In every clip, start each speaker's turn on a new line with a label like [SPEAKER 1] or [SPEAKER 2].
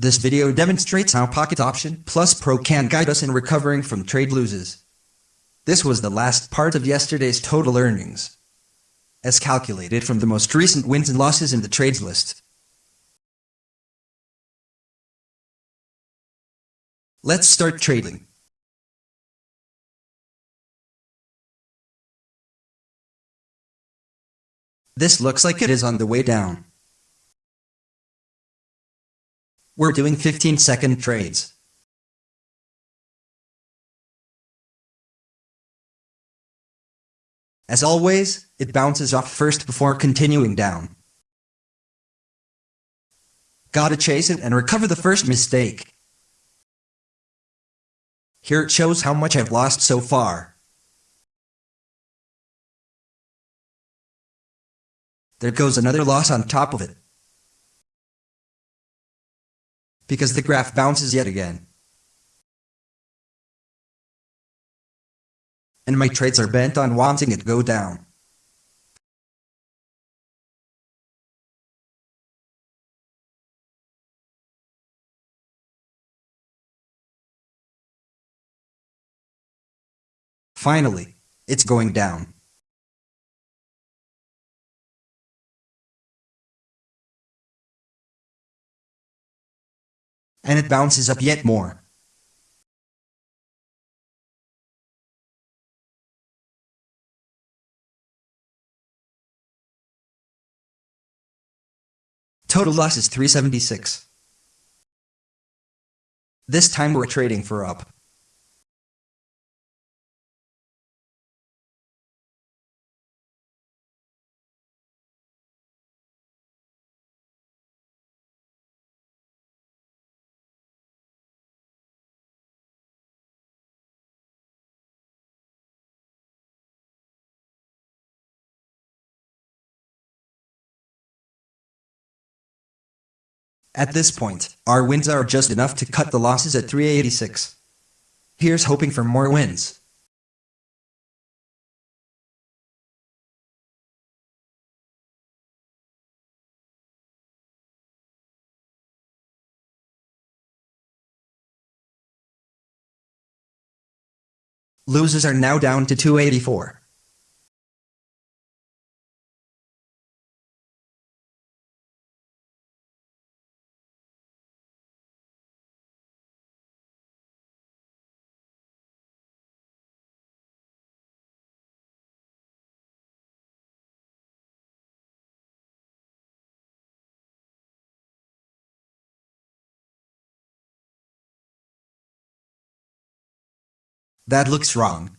[SPEAKER 1] This video demonstrates how Pocket Option Plus Pro can guide us in recovering from trade loses. This was the last part of yesterday's total earnings, as calculated from the most recent wins and losses in the trades list. Let's start trading. This looks like it is on the way down. We're doing 15 second trades. As always, it bounces off first before continuing down. Gotta chase it and recover the first mistake. Here it shows how much I've lost so far. There goes another loss on top of it. Because the graph bounces yet again. And my trades are bent on wanting it go down. Finally, it's going down. And it bounces up yet more. Total loss is 376. This time we're trading for up. At this point, our wins are just enough to cut the losses at 386. Here's hoping for more wins. Losers are now down to 284. That looks wrong.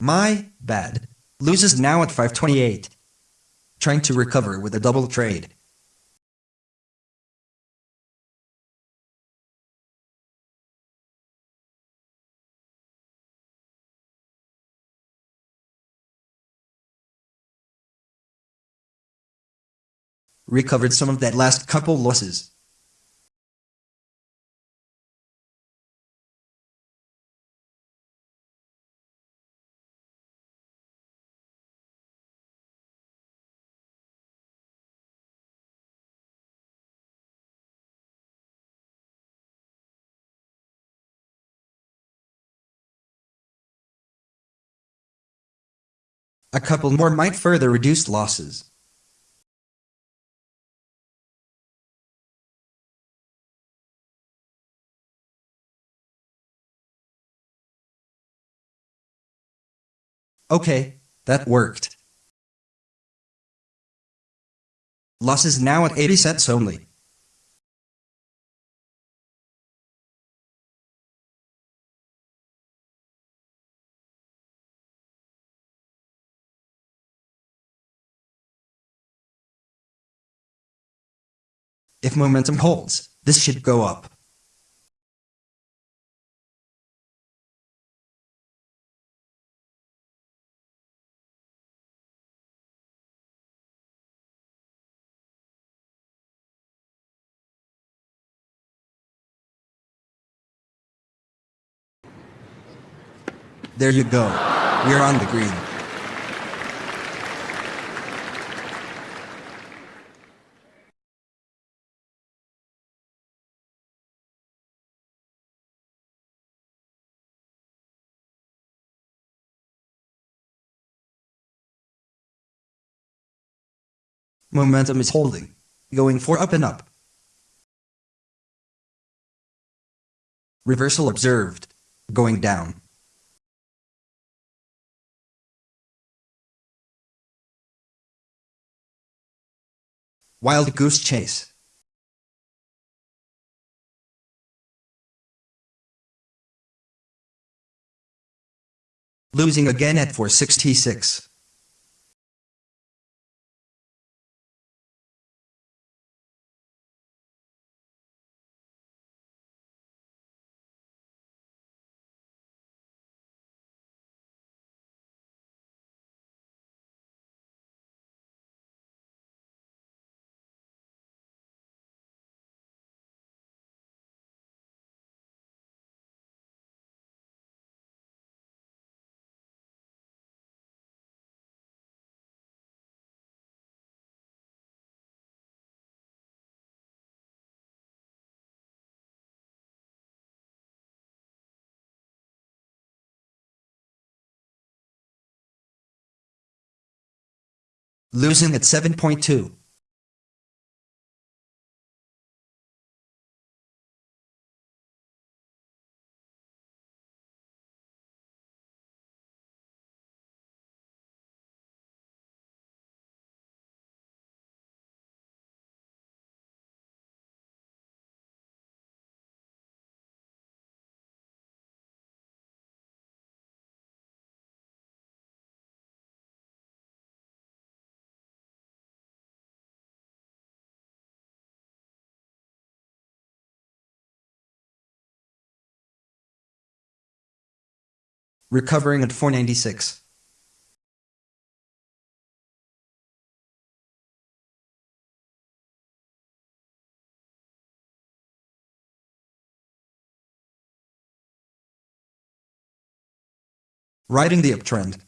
[SPEAKER 1] My bad. Loses now at 528. Trying to recover with a double trade. Recovered some of that last couple losses. A couple more might further reduce losses. Okay, that worked. Losses now at 80 cents only. If momentum holds, this should go up. There you go. We're on the green. Momentum is holding. Going for up and up. Reversal observed. Going down. Wild goose chase. Losing again at 466. Losing at 7.2. Recovering at 496. Riding the uptrend.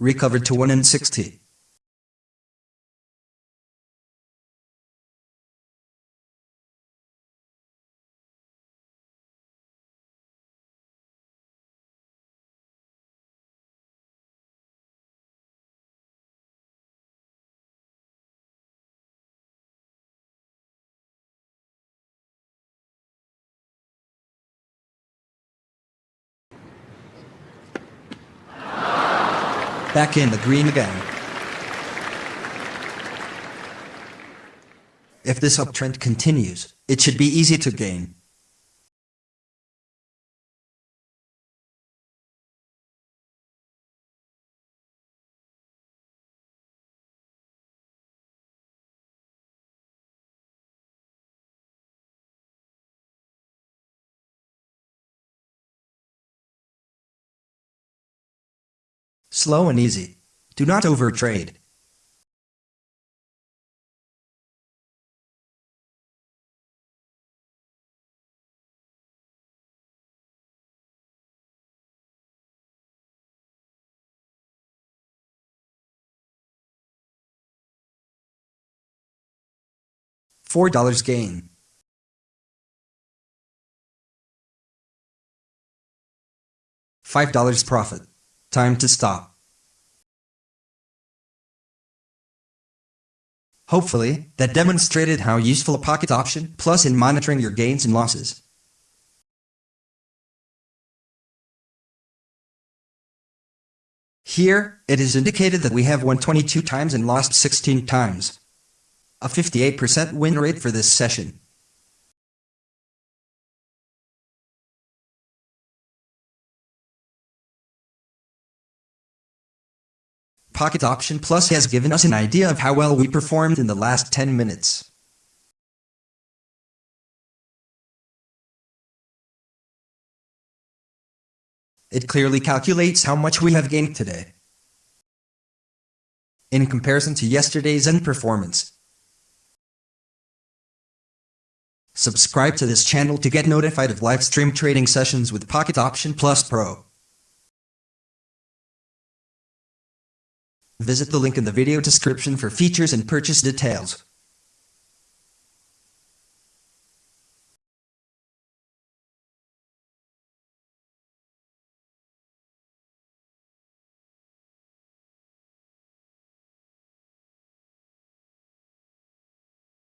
[SPEAKER 1] Recovered to 1 in 60. Back in the green again. If this uptrend continues, it should be easy to gain. Slow and easy. Do not overtrade. Four dollars gain. Five dollars profit. Time to stop. Hopefully, that demonstrated how useful a pocket option plus in monitoring your gains and losses. Here, it is indicated that we have won 22 times and lost 16 times. A 58% win rate for this session. Pocket Option Plus has given us an idea of how well we performed in the last 10 minutes. It clearly calculates how much we have gained today. In comparison to yesterday's end performance. Subscribe to this channel to get notified of live stream trading sessions with Pocket Option Plus Pro. Visit the link in the video description for features and purchase details.